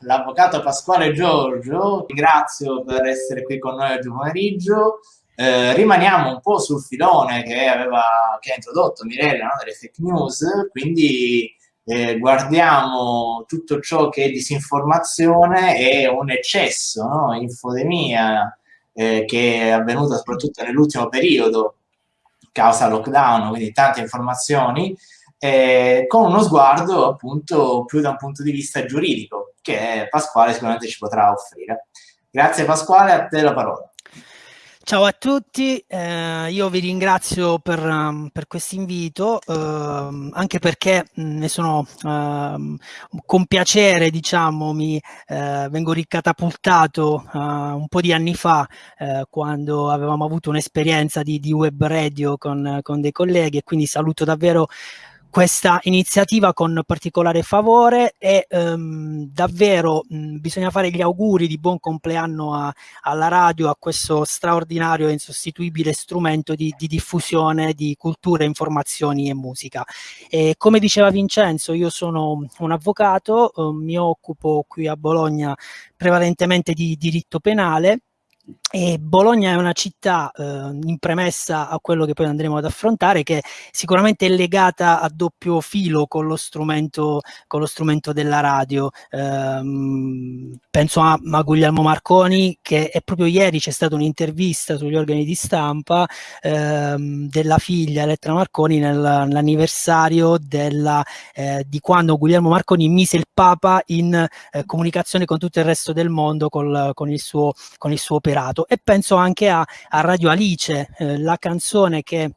l'avvocato Pasquale Giorgio, ringrazio per essere qui con noi oggi pomeriggio. Eh, rimaniamo un po' sul filone che, aveva, che ha introdotto Mirella no? delle fake news, quindi eh, guardiamo tutto ciò che è disinformazione e un eccesso, no? infodemia eh, che è avvenuta soprattutto nell'ultimo periodo causa lockdown, quindi tante informazioni, eh, con uno sguardo appunto più da un punto di vista giuridico che Pasquale sicuramente ci potrà offrire. Grazie Pasquale, a te la parola. Ciao a tutti, eh, io vi ringrazio per, um, per questo invito, eh, anche perché mm, ne sono eh, con piacere, diciamo, mi eh, vengo ricatapultato eh, un po' di anni fa, eh, quando avevamo avuto un'esperienza di, di, web radio con, con dei colleghi e quindi saluto davvero questa iniziativa con particolare favore e um, davvero mh, bisogna fare gli auguri di buon compleanno a, alla radio, a questo straordinario e insostituibile strumento di, di diffusione di cultura, informazioni e musica. E come diceva Vincenzo, io sono un avvocato, eh, mi occupo qui a Bologna prevalentemente di diritto penale e Bologna è una città, eh, in premessa a quello che poi andremo ad affrontare, che sicuramente è legata a doppio filo con lo strumento, con lo strumento della radio. Eh, penso a, a, Guglielmo Marconi, che è proprio ieri c'è stata un'intervista sugli organi di stampa eh, della figlia Elettra Marconi nell'anniversario eh, di quando Guglielmo Marconi mise il Papa in eh, comunicazione con tutto il resto del mondo col, con, il suo, con suo operato e penso anche a, a Radio Alice, eh, la canzone che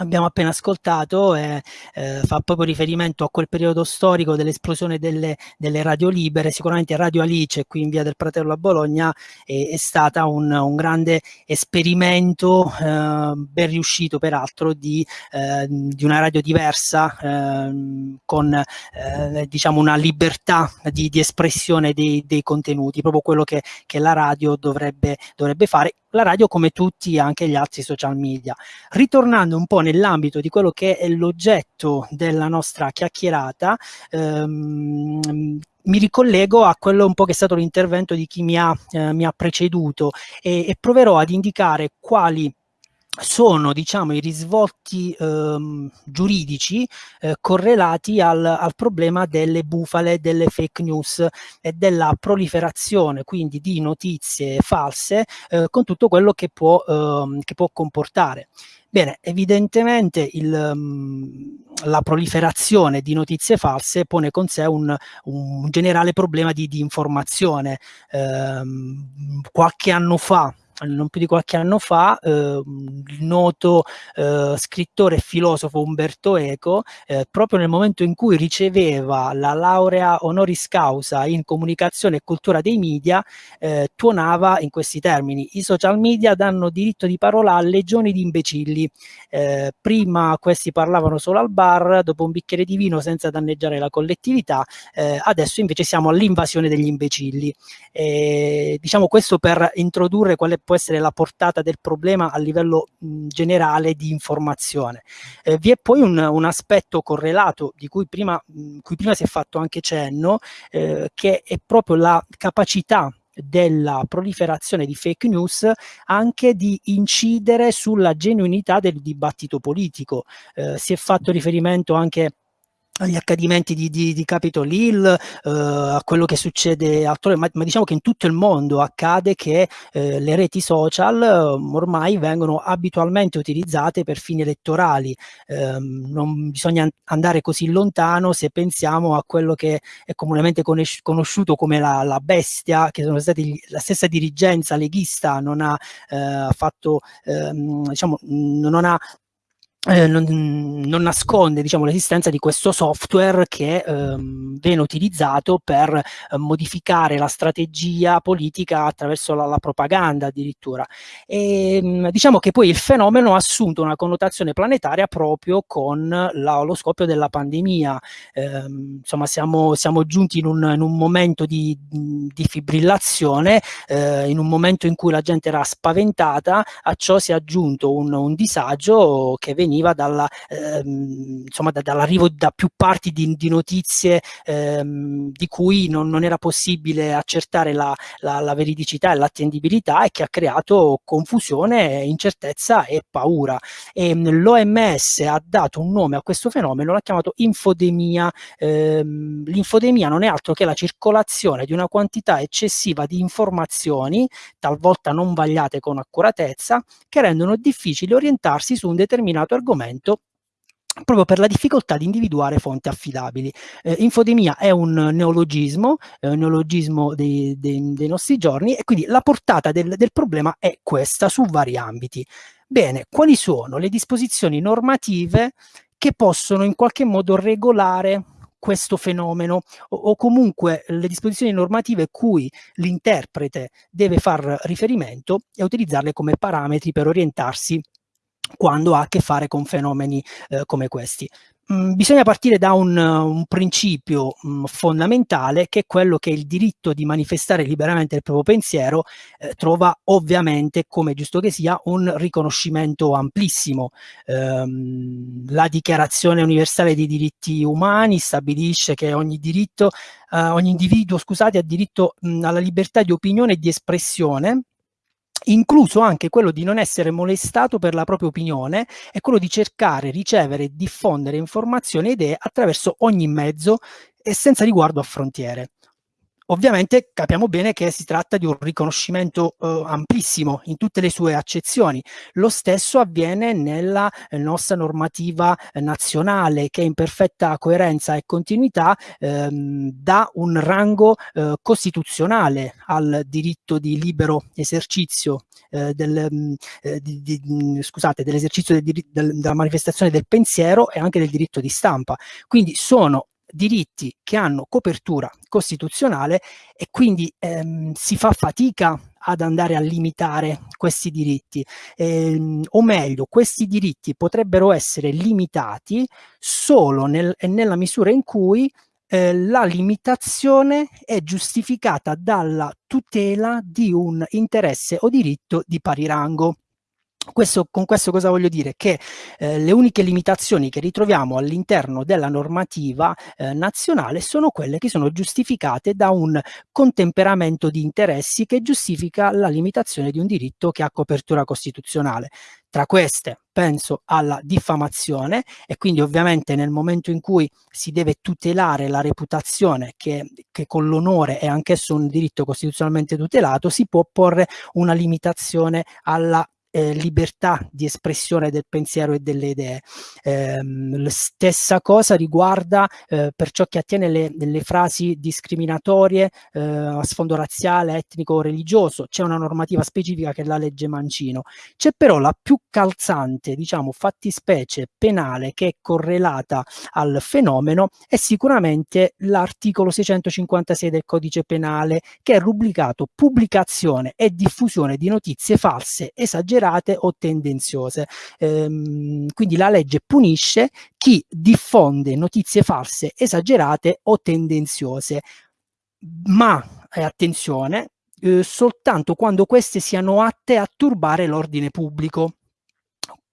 abbiamo appena ascoltato eh, eh, fa proprio riferimento a quel periodo storico dell'esplosione delle, delle, radio libere, sicuramente Radio Alice qui in via del Pratello a Bologna è, è stata un, un, grande esperimento eh, ben riuscito peraltro di, eh, di, una radio diversa ehm, con eh, diciamo una libertà di, di espressione dei, dei, contenuti, proprio quello che, che la radio dovrebbe, dovrebbe fare la radio come tutti anche gli altri social media. Ritornando un po' nell'ambito di quello che è l'oggetto della nostra chiacchierata, ehm, mi ricollego a quello un po' che è stato l'intervento di chi mi ha, eh, mi ha preceduto e, e proverò ad indicare quali sono diciamo i risvolti ehm, giuridici eh, correlati al, al, problema delle bufale, delle fake news e della proliferazione quindi di notizie false eh, con tutto quello che può, ehm, che può comportare. Bene, evidentemente il, um, la proliferazione di notizie false pone con sé un, un generale problema di, di informazione. Um, qualche anno fa non più di qualche anno fa, eh, il noto eh, scrittore e filosofo Umberto Eco, eh, proprio nel momento in cui riceveva la laurea honoris causa in comunicazione e cultura dei media, eh, tuonava in questi termini, i social media danno diritto di parola a legioni di imbecilli, eh, prima questi parlavano solo al bar, dopo un bicchiere di vino senza danneggiare la collettività, eh, adesso invece siamo all'invasione degli imbecilli. diciamo questo per introdurre quale può essere la portata del problema a livello mh, generale di informazione. Eh, vi è poi un, un, aspetto correlato di cui prima, mh, cui prima si è fatto anche cenno, eh, che è proprio la capacità della proliferazione di fake news anche di incidere sulla genuinità del dibattito politico. Eh, si è fatto riferimento anche agli accadimenti di, di, di Capitol Hill, eh, a quello che succede altrove, ma, ma, diciamo che in tutto il mondo accade che eh, le reti social eh, ormai vengono abitualmente utilizzate per fini elettorali. Ehm, non bisogna andare così lontano se pensiamo a quello che è comunemente conosciuto come la, la bestia, che sono stati la stessa dirigenza leghista non ha eh, fatto, ehm, diciamo, non ha eh, non, non, nasconde diciamo, l'esistenza di questo software che ehm, viene utilizzato per eh, modificare la strategia politica attraverso la, la propaganda addirittura. E, ehm, diciamo che poi il fenomeno ha assunto una connotazione planetaria proprio con la, lo scoppio della pandemia. Eh, insomma siamo, siamo giunti in un, in un, momento di, di fibrillazione, eh, in un momento in cui la gente era spaventata, a ciò si è aggiunto un, un disagio che veniva veniva dalla, ehm, insomma, da, dall'arrivo da più parti di, di notizie ehm, di cui non, non, era possibile accertare la, la, la veridicità e l'attendibilità e che ha creato confusione, incertezza e paura. E l'OMS ha dato un nome a questo fenomeno, l'ha chiamato infodemia. Ehm, l'infodemia non è altro che la circolazione di una quantità eccessiva di informazioni, talvolta non vagliate con accuratezza, che rendono difficile orientarsi su un determinato argomento proprio per la difficoltà di individuare fonti affidabili. Eh, infodemia è un neologismo, è un neologismo dei, dei, dei, nostri giorni e quindi la portata del, del problema è questa su vari ambiti. Bene, quali sono le disposizioni normative che possono in qualche modo regolare questo fenomeno o, o, comunque le disposizioni normative cui l'interprete deve far riferimento e utilizzarle come parametri per orientarsi quando ha a che fare con fenomeni eh, come questi. Mm, bisogna partire da un, un principio mm, fondamentale che è quello che il diritto di manifestare liberamente il proprio pensiero eh, trova ovviamente, come giusto che sia, un riconoscimento amplissimo. Ehm, la Dichiarazione Universale dei Diritti Umani stabilisce che ogni diritto, eh, ogni individuo scusate, ha diritto mh, mm, alla libertà di opinione e di espressione incluso anche quello di non essere molestato per la propria opinione e quello di cercare, ricevere e diffondere informazioni e idee attraverso ogni mezzo e senza riguardo a frontiere. Ovviamente capiamo bene che si tratta di un riconoscimento eh, amplissimo in tutte le sue accezioni. Lo stesso avviene nella eh, nostra normativa eh, nazionale che in perfetta coerenza e continuità ehm, dà un rango eh, costituzionale al diritto di libero esercizio eh, del, mm, eh, di, di, mm, scusate, dell'esercizio del, del, della manifestazione del pensiero e anche del diritto di stampa. Quindi sono diritti che hanno copertura costituzionale e quindi ehm, si fa fatica ad andare a limitare questi diritti, ehm, o meglio, questi diritti potrebbero essere limitati solo nel, nella misura in cui eh, la limitazione è giustificata dalla tutela di un interesse o diritto di pari rango. Questo, con questo cosa voglio dire? Che eh, le uniche limitazioni che ritroviamo all'interno della normativa eh, nazionale sono quelle che sono giustificate da un contemperamento di interessi che giustifica la limitazione di un diritto che ha copertura costituzionale. Tra queste penso alla diffamazione e quindi ovviamente nel momento in cui si deve tutelare la reputazione che, che con l'onore è anch'esso un diritto costituzionalmente tutelato, si può porre una limitazione alla eh, libertà di espressione del pensiero e delle idee. Eh, la stessa cosa riguarda eh, per ciò che attiene le, le frasi discriminatorie eh, a sfondo razziale, etnico o religioso. C'è una normativa specifica che è la legge Mancino. C'è però la più calzante, diciamo, fattispecie penale che è correlata al fenomeno è sicuramente l'articolo 656 del codice penale che è rubricato pubblicazione e diffusione di notizie false, esagerate esagerate o tendenziose. Ehm, quindi la legge punisce chi diffonde notizie false, esagerate o tendenziose. Ma, eh, attenzione, eh, soltanto quando queste siano atte a turbare l'ordine pubblico.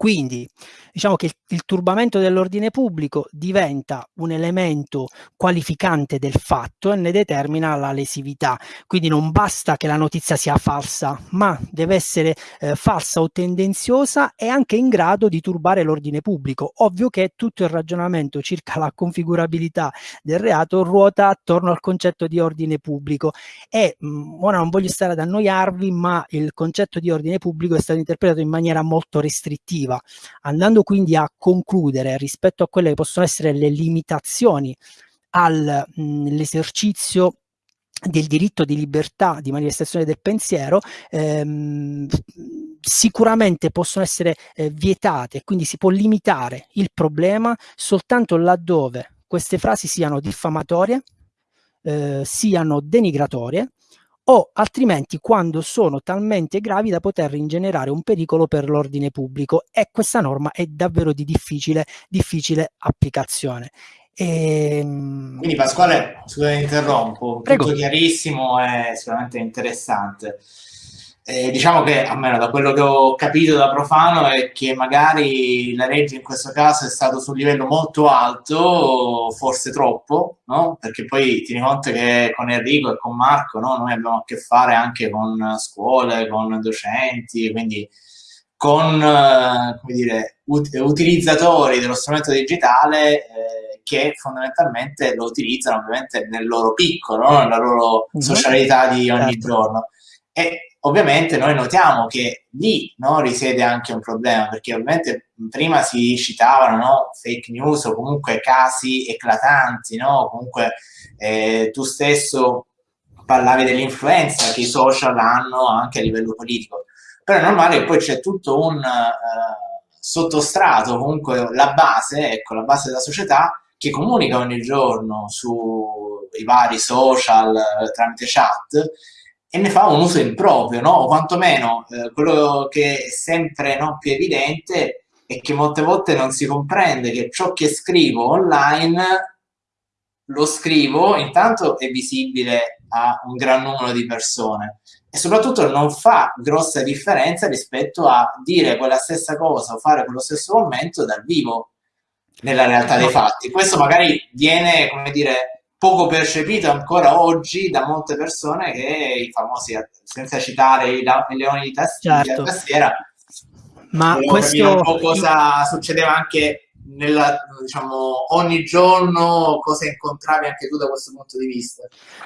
Quindi diciamo che il, il turbamento dell'ordine pubblico diventa un elemento qualificante del fatto e ne determina la lesività. Quindi non basta che la notizia sia falsa, ma deve essere eh, falsa o tendenziosa e anche in grado di turbare l'ordine pubblico. Ovvio che tutto il ragionamento circa la configurabilità del reato ruota attorno al concetto di ordine pubblico e mh, mm, ora non voglio stare ad annoiarvi, ma il concetto di ordine pubblico è stato interpretato in maniera molto restrittiva normativa. Andando quindi a concludere rispetto a quelle che possono essere le limitazioni all'esercizio del diritto di libertà di manifestazione del pensiero ehm, sicuramente possono essere eh, vietate quindi si può limitare il problema soltanto laddove queste frasi siano diffamatorie eh, siano denigratorie o altrimenti quando sono talmente gravi da poter ingenerare un pericolo per l'ordine pubblico e questa norma è davvero di difficile, difficile applicazione. E... Ehm, Quindi Pasquale, scusa interrompo, Prego. tutto chiarissimo e sicuramente interessante. Eh, diciamo che, almeno da quello che ho capito da profano, è che magari la legge in questo caso è stato su un livello molto alto, forse troppo, no? Perché poi tieni conto che con Enrico e con Marco no? noi abbiamo a che fare anche con scuole, con docenti, quindi con eh, come dire, ut- utilizzatori dello strumento digitale eh, che fondamentalmente lo utilizzano ovviamente nel loro piccolo, no? nella loro mhm. socialità di ogni certo. giorno. E ovviamente noi notiamo che lì no, risiede anche un problema, perché ovviamente prima si citavano no, fake news o comunque casi eclatanti, no? comunque eh, tu stesso parlavi dell'influenza che i social hanno anche a livello politico, però è normale che poi c'è tutto un uh, sottostrato, comunque la base, ecco, la base della società che comunica ogni giorno sui vari social eh, tramite chat e ne fa un uso improprio, no? o quantomeno eh, quello che è sempre no, più evidente è che molte volte non si comprende che ciò che scrivo online lo scrivo, intanto è visibile a un gran numero di persone e soprattutto non fa grossa differenza rispetto a dire quella stessa cosa o fare quello stesso commento dal vivo nella realtà dei fatti. Questo magari viene, come dire, poco percepito ancora oggi da molte persone che i famosi, senza citare i, i leoni di tastiera, certo. tastiera ma questo un po' cosa succedeva anche nella, diciamo, ogni giorno cosa incontravi anche tu da questo punto di vista?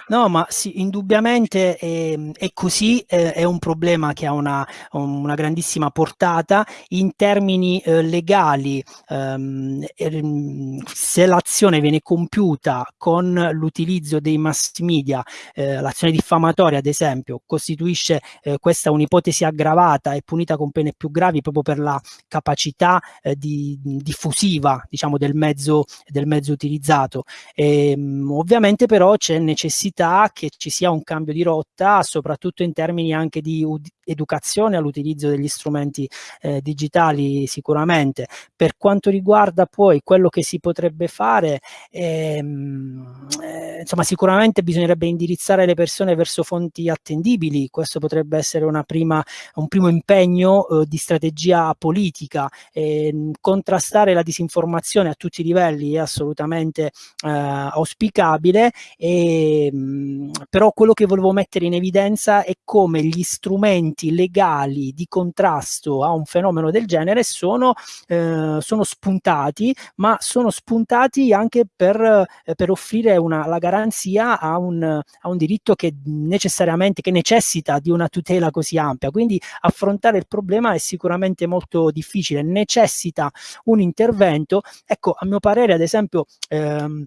No, ma sì, indubbiamente è, è così, è, è, un problema che ha una, una grandissima portata in termini eh, legali. Ehm, ehm, se l'azione viene compiuta con l'utilizzo dei mass media, eh, l'azione diffamatoria ad esempio, costituisce eh, questa un'ipotesi aggravata e punita con pene più gravi proprio per la capacità eh, di diffusiva effettiva diciamo, del, mezzo, del mezzo utilizzato. E, ehm, ovviamente però c'è necessità che ci sia un cambio di rotta, soprattutto in termini anche di educazione all'utilizzo degli strumenti eh, digitali sicuramente. Per quanto riguarda poi quello che si potrebbe fare, ehm, eh, insomma sicuramente bisognerebbe indirizzare le persone verso fonti attendibili, questo potrebbe essere prima, un primo impegno eh, di strategia politica, ehm, contrastare la disinformazione informazione a tutti i livelli è assolutamente eh, auspicabile, e, mh, però quello che volevo mettere in evidenza è come gli strumenti legali di contrasto a un fenomeno del genere sono, eh, sono spuntati, ma sono spuntati anche per, eh, per offrire una, la garanzia a un, a un diritto che necessariamente che necessita di una tutela così ampia. Quindi affrontare il problema è sicuramente molto difficile, necessita un intervento intervento, ecco, a mio parere, ad esempio, ehm,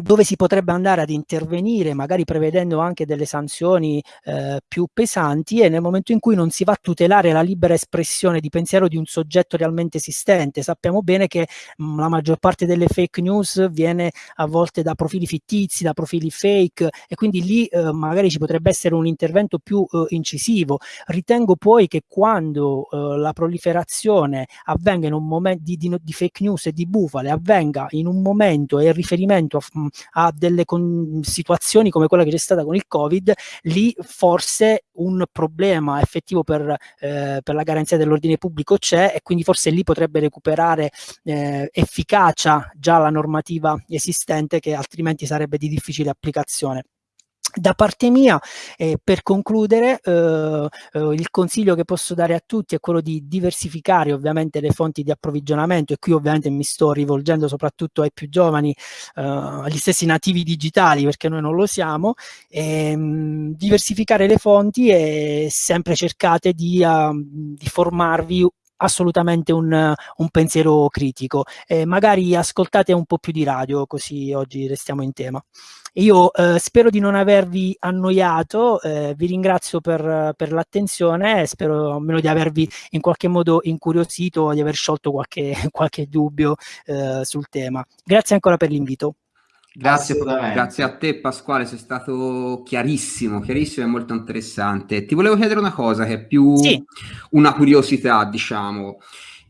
dove si potrebbe andare ad intervenire, magari prevedendo anche delle sanzioni eh, più pesanti, e nel momento in cui non si va a tutelare la libera espressione di pensiero di un soggetto realmente esistente. Sappiamo bene che mh, mm, la maggior parte delle fake news viene a volte da profili fittizi, da profili fake, e quindi lì eh, magari ci potrebbe essere un intervento più eh, incisivo. Ritengo poi che quando eh, la proliferazione avvenga in un momento di, di, di, fake news e di bufale, avvenga in un momento e riferimento a a delle situazioni come quella che c'è stata con il Covid, lì forse un problema effettivo per, eh, per la garanzia dell'ordine pubblico c'è e quindi forse lì potrebbe recuperare eh, efficacia già la normativa esistente che altrimenti sarebbe di difficile applicazione. Da parte mia, eh, per concludere, eh, eh, il consiglio che posso dare a tutti è quello di diversificare ovviamente le fonti di approvvigionamento e qui ovviamente mi sto rivolgendo soprattutto ai più giovani, eh, agli stessi nativi digitali perché noi non lo siamo, ehm, diversificare le fonti e sempre cercate di, uh, di formarvi assolutamente un, un pensiero critico. Magari ascoltate un po' più di radio, così oggi restiamo in tema. Io eh, spero di non avervi annoiato, eh, vi ringrazio per, per l'attenzione, spero almeno di avervi in qualche modo incuriosito, di aver sciolto qualche, qualche dubbio eh, sul tema. Grazie ancora per l'invito. Grazie, grazie a te Pasquale, sei stato chiarissimo, chiarissimo e molto interessante. Ti volevo chiedere una cosa che è più sì. una curiosità, diciamo.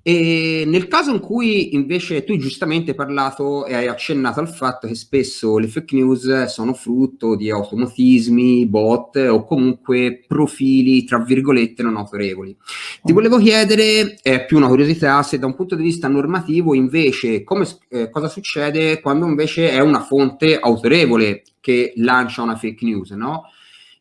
E nel caso in cui invece tu giustamente hai parlato e hai accennato al fatto che spesso le fake news sono frutto di automatismi, bot o comunque profili tra virgolette non autorevoli. Ti volevo chiedere, è più una curiosità, se da un punto di vista normativo invece come, eh, cosa succede quando invece è una fonte autorevole che lancia una fake news, no?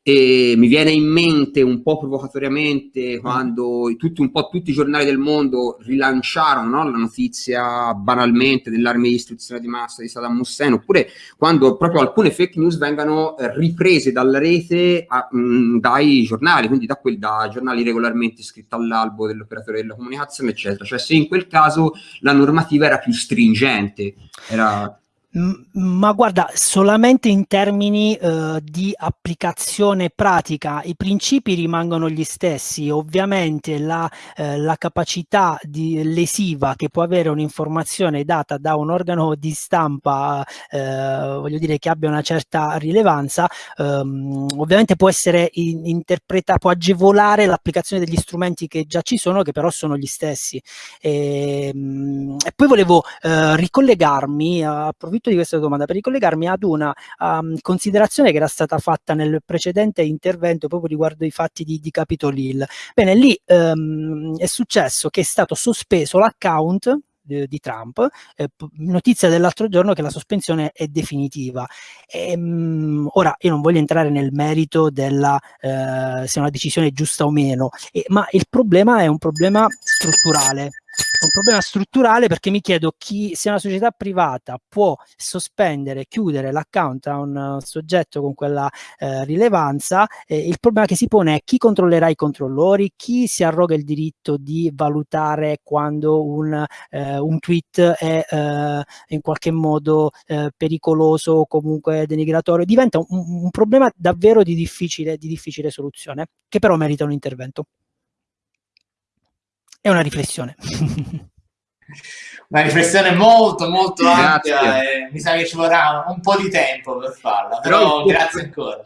E mi viene in mente un po' provocatoriamente quando tutti, un po' tutti i giornali del mondo rilanciarono no, la notizia banalmente dell'arma di istruzione di massa di Saddam Hussein, oppure quando proprio alcune fake news vengano riprese dalla rete a, mh, dai giornali, quindi da, quel, da giornali regolarmente iscritti all'albo dell'operatore della comunicazione, eccetera. Cioè se in quel caso la normativa era più stringente, era ma guarda, solamente in termini uh, di applicazione pratica, i principi rimangono gli stessi. Ovviamente la, uh, la capacità di lesiva che può avere un'informazione data da un organo di stampa, uh, voglio dire che abbia una certa rilevanza, um, ovviamente può essere interpretata, può agevolare l'applicazione degli strumenti che già ci sono, che però sono gli stessi. E, um, e poi volevo ricollegarmi, approfitto approfitto di questa domanda per ricollegarmi ad una um, considerazione che era stata fatta nel precedente intervento proprio riguardo i fatti di, di Capitol Hill. Bene, lì um, è successo che è stato sospeso l'account di Trump, eh, notizia dell'altro giorno che la sospensione è definitiva. E, ehm, mh, ora io non voglio entrare nel merito della eh, se è una decisione giusta o meno, eh, ma il problema è un problema strutturale un problema strutturale perché mi chiedo chi, se una società privata può sospendere, chiudere l'account a un soggetto con quella eh, rilevanza, eh, il problema che si pone è chi controllerà i controllori, chi si arroga il diritto di valutare quando un, eh, un tweet è eh, in qualche modo eh, pericoloso o comunque denigratorio. Diventa un, un problema davvero di difficile, di difficile soluzione, che però merita un intervento è una riflessione. una riflessione molto molto ampia e mi sa che ci vorrà un po' di tempo per farla, però, però grazie ancora.